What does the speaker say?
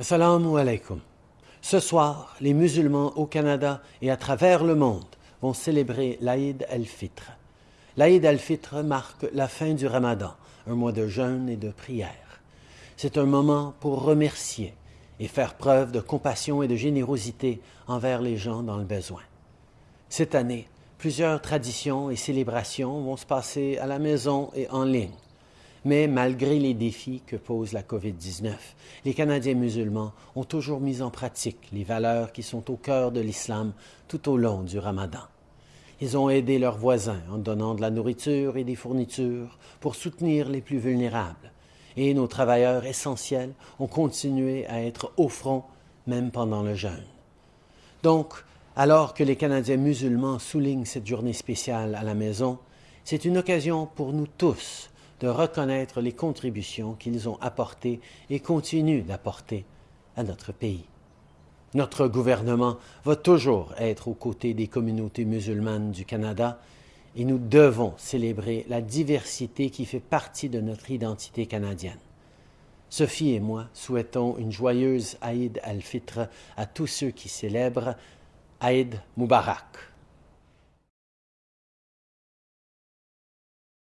Assalamu alaikum. Ce soir, les musulmans au Canada et à travers le monde vont célébrer l'Aïd al-Fitr. L'Aïd al-Fitr marque la fin du Ramadan, un mois de jeûne et de prière. C'est un moment pour remercier et faire preuve de compassion et de générosité envers les gens dans le besoin. Cette année, plusieurs traditions et célébrations vont se passer à la maison et en ligne. Mais malgré les défis que pose la COVID-19, les Canadiens musulmans ont toujours mis en pratique les valeurs qui sont au cœur de l'islam tout au long du ramadan. Ils ont aidé leurs voisins en donnant de la nourriture et des fournitures pour soutenir les plus vulnérables. Et nos travailleurs essentiels ont continué à être au front même pendant le jeûne. Donc, alors que les Canadiens musulmans soulignent cette journée spéciale à la maison, c'est une occasion pour nous tous de reconnaître les contributions qu'ils ont apportées et continuent d'apporter à notre pays. Notre gouvernement va toujours être aux côtés des communautés musulmanes du Canada et nous devons célébrer la diversité qui fait partie de notre identité canadienne. Sophie et moi souhaitons une joyeuse Aïd al-Fitr à tous ceux qui célèbrent Aïd Mubarak.